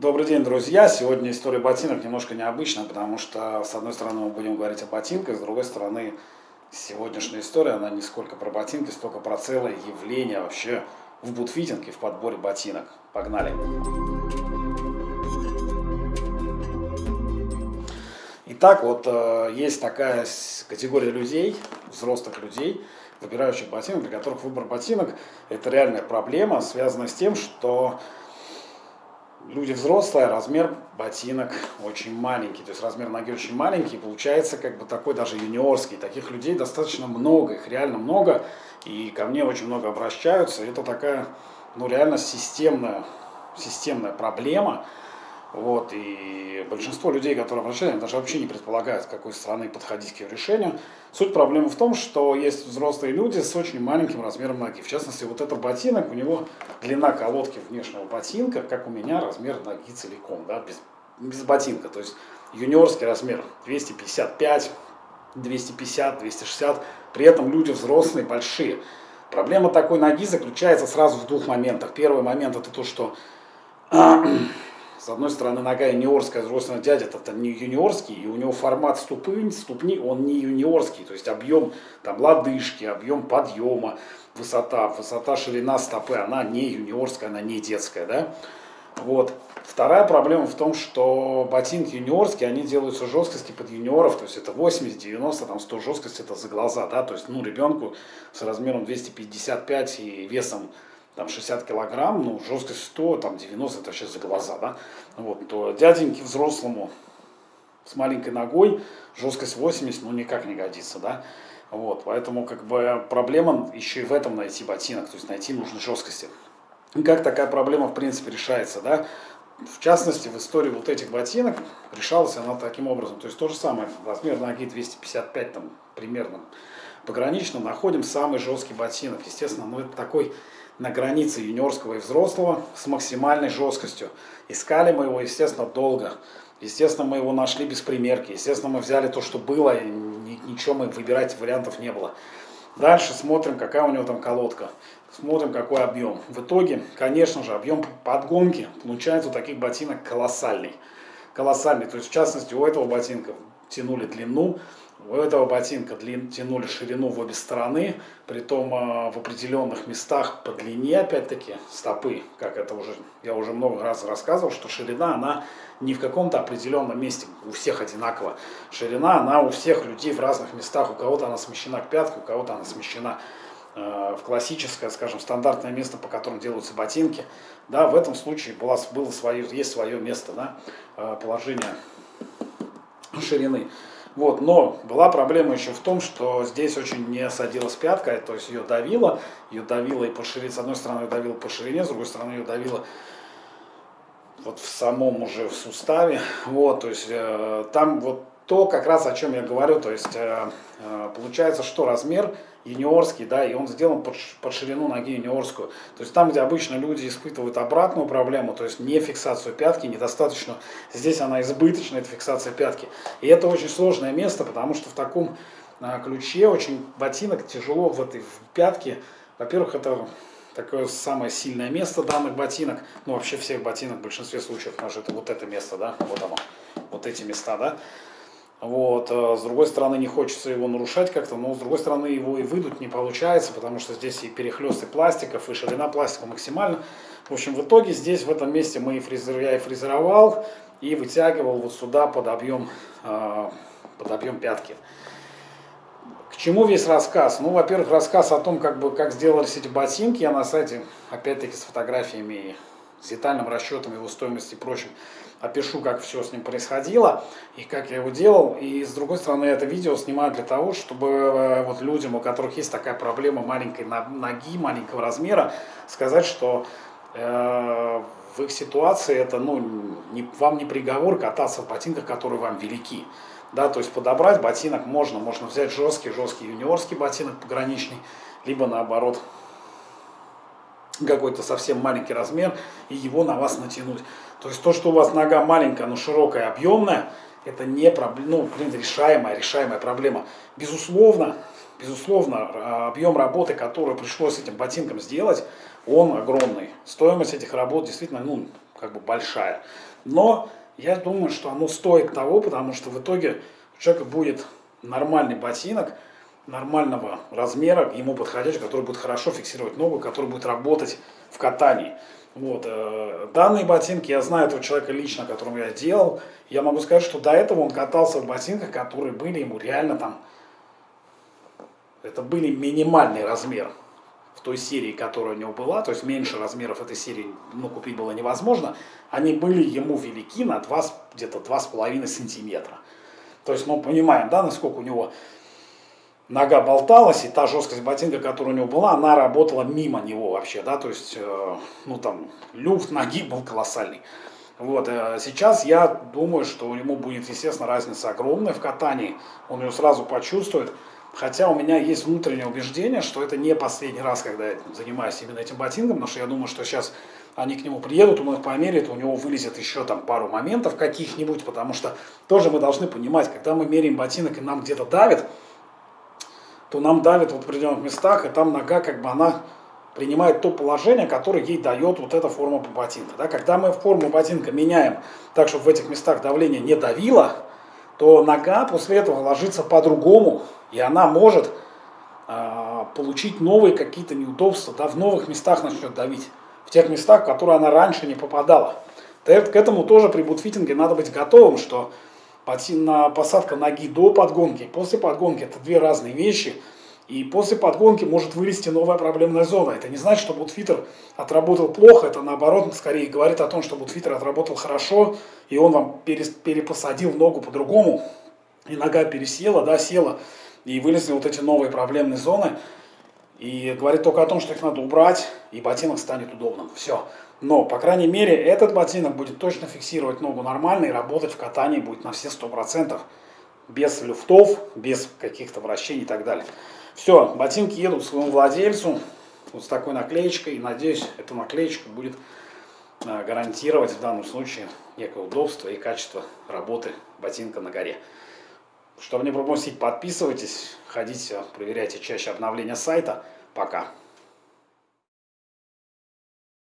Добрый день, друзья! Сегодня история ботинок немножко необычная, потому что, с одной стороны, мы будем говорить о ботинках, с другой стороны, сегодняшняя история, она не сколько про ботинки, столько про целое явление вообще в бутфитинге, в подборе ботинок. Погнали! Итак, вот э, есть такая категория людей, взрослых людей, выбирающих ботинок, для которых выбор ботинок – это реальная проблема, связанная с тем, что люди взрослые, размер ботинок очень маленький, то есть размер ноги очень маленький, получается как бы такой даже юниорский. Таких людей достаточно много, их реально много, и ко мне очень много обращаются. Это такая, ну реально системная, системная проблема, вот, и большинство людей, которые обращаются, даже вообще не предполагают, с какой стороны подходить к ее решению. Суть проблемы в том, что есть взрослые люди с очень маленьким размером ноги. В частности, вот этот ботинок, у него длина колодки внешнего ботинка, как у меня, размер ноги целиком, да, без, без ботинка. То есть юниорский размер 255, 250, 260. При этом люди взрослые, большие. Проблема такой ноги заключается сразу в двух моментах. Первый момент это то, что с одной стороны, нога юниорская, с другой стороны, дядя это не юниорский, и у него формат ступни, ступни, он не юниорский, то есть объем там лодыжки, объем подъема, высота, высота, ширина стопы, она не юниорская, она не детская, да. Вот. Вторая проблема в том, что ботинки юниорские, они делаются жесткости под юниоров, то есть это 80, 90, там 100 жесткость это за глаза, да, то есть, ну, ребенку с размером 255 и весом там 60 килограмм, ну, жесткость 100, там 90, это сейчас за глаза, да, вот, то дяденьке взрослому с маленькой ногой жесткость 80, ну, никак не годится, да, вот, поэтому, как бы, проблема еще и в этом найти ботинок, то есть найти нужной жесткости. И как такая проблема, в принципе, решается, да, в частности, в истории вот этих ботинок решалась она таким образом. То есть то же самое, размер ноги 255 там примерно погранично, находим самый жесткий ботинок. Естественно, ну это такой на границе юниорского и взрослого с максимальной жесткостью. Искали мы его, естественно, долго. Естественно, мы его нашли без примерки. Естественно, мы взяли то, что было, и ничего мы выбирать вариантов не было. Дальше смотрим, какая у него там колодка. Смотрим, какой объем. В итоге, конечно же, объем подгонки получается у таких ботинок колоссальный. Колоссальный. То есть, в частности, у этого ботинка тянули длину у этого ботинка длин, тянули ширину в обе стороны, притом э, в определенных местах по длине, опять-таки, стопы, как это уже, я уже много раз рассказывал, что ширина, она не в каком-то определенном месте, у всех одинаково. Ширина, она у всех людей в разных местах, у кого-то она смещена к пятке, у кого-то она смещена э, в классическое, скажем, стандартное место, по которому делаются ботинки. Да, в этом случае было, было свое, есть свое место, да, э, положение ширины. Вот, но была проблема еще в том, что здесь очень не садилась пятка, то есть ее давило, ее давило и по ширине, с одной стороны ее давило по ширине, с другой стороны ее давило вот в самом уже в суставе, вот, то есть э, там вот то, как раз о чем я говорю, то есть э, э, получается, что размер юниорский, да, и он сделан под, под ширину ноги юниорскую. То есть там, где обычно люди испытывают обратную проблему, то есть не фиксацию пятки, недостаточно, здесь она избыточная, это фиксация пятки. И это очень сложное место, потому что в таком э, ключе очень ботинок тяжело в этой в пятке. Во-первых, это такое самое сильное место данных ботинок, ну вообще всех ботинок в большинстве случаев, потому что это вот это место, да, вот оно, вот эти места, да. Вот. Э, с другой стороны, не хочется его нарушать как-то, но с другой стороны, его и выдуть не получается, потому что здесь и перехлесты пластиков, и ширина пластика максимально. В общем, в итоге здесь, в этом месте мы и фрезер, я и фрезеровал, и вытягивал вот сюда под объем, э, под объем пятки. К чему весь рассказ? Ну, во-первых, рассказ о том, как, бы, как сделались эти ботинки. Я на сайте, опять-таки, с фотографиями, с детальным расчетом его стоимости и прочим опишу, как все с ним происходило и как я его делал. И с другой стороны, это видео снимаю для того, чтобы э, вот людям, у которых есть такая проблема маленькой ноги, маленького размера, сказать, что э, в их ситуации это ну, не, вам не приговор кататься в ботинках, которые вам велики. Да, то есть подобрать ботинок можно, можно взять жесткий, жесткий юниорский ботинок пограничный, либо наоборот какой-то совсем маленький размер и его на вас натянуть. То есть то, что у вас нога маленькая, но широкая, объемная, это не проблема, ну, блин, решаемая, решаемая проблема. Безусловно, безусловно, а, объем работы, который пришлось с этим ботинком сделать, он огромный. Стоимость этих работ действительно, ну, как бы большая. Но я думаю, что оно стоит того, потому что в итоге у человека будет нормальный ботинок, нормального размера, ему подходящий, который будет хорошо фиксировать ногу, который будет работать в катании. Вот. Э, данные ботинки, я знаю этого человека лично, которому я делал. Я могу сказать, что до этого он катался в ботинках, которые были ему реально там... Это были минимальный размер в той серии, которая у него была, то есть меньше размеров этой серии ну, купить было невозможно, они были ему велики на где-то 2,5 сантиметра. То есть мы понимаем, да, насколько у него нога болталась, и та жесткость ботинка, которая у него была, она работала мимо него вообще, да, то есть, э, ну там, люфт ноги был колоссальный. Вот, э, сейчас я думаю, что ему будет, естественно, разница огромная в катании, он ее сразу почувствует, хотя у меня есть внутреннее убеждение, что это не последний раз, когда я занимаюсь именно этим ботинком, потому что я думаю, что сейчас они к нему приедут, он их померяет, у него вылезет еще там пару моментов каких-нибудь, потому что тоже мы должны понимать, когда мы меряем ботинок и нам где-то давит, то нам давит в определенных местах, и там нога как бы она принимает то положение, которое ей дает вот эта форма ботинка. Да? Когда мы форму ботинка меняем так, чтобы в этих местах давление не давило, то нога после этого ложится по-другому, и она может э, получить новые какие-то неудобства, да, в новых местах начнет давить, в тех местах, в которые она раньше не попадала. К этому тоже при бутфитинге надо быть готовым, что посадка ноги до подгонки, после подгонки это две разные вещи. И после подгонки может вылезти новая проблемная зона. Это не значит, что бутфитер отработал плохо, это наоборот скорее говорит о том, что бутфитер отработал хорошо, и он вам перепосадил ногу по-другому, и нога пересела, да, села, и вылезли вот эти новые проблемные зоны. И говорит только о том, что их надо убрать, и ботинок станет удобным. Все. Но, по крайней мере, этот ботинок будет точно фиксировать ногу нормально и работать в катании будет на все 100%. Без люфтов, без каких-то вращений и так далее. Все, ботинки едут своему владельцу вот с такой наклеечкой. Надеюсь, эта наклеечка будет а, гарантировать в данном случае некое удобство и качество работы ботинка на горе. Чтобы не пропустить, подписывайтесь, ходите, проверяйте чаще обновления сайта. Пока.